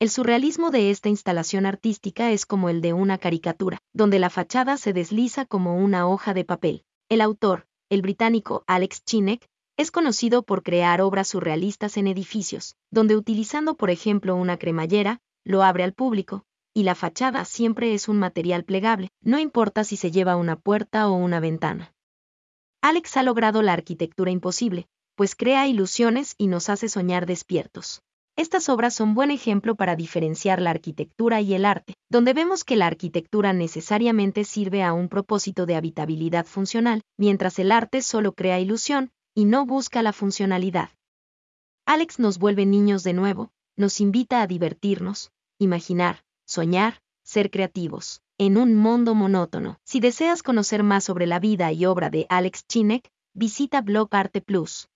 El surrealismo de esta instalación artística es como el de una caricatura, donde la fachada se desliza como una hoja de papel. El autor, el británico Alex Chinek, es conocido por crear obras surrealistas en edificios, donde utilizando por ejemplo una cremallera, lo abre al público, y la fachada siempre es un material plegable, no importa si se lleva una puerta o una ventana. Alex ha logrado la arquitectura imposible, pues crea ilusiones y nos hace soñar despiertos. Estas obras son buen ejemplo para diferenciar la arquitectura y el arte, donde vemos que la arquitectura necesariamente sirve a un propósito de habitabilidad funcional, mientras el arte solo crea ilusión y no busca la funcionalidad. Alex nos vuelve niños de nuevo, nos invita a divertirnos, imaginar, soñar, ser creativos, en un mundo monótono. Si deseas conocer más sobre la vida y obra de Alex Chinek, visita Blog Arte Plus.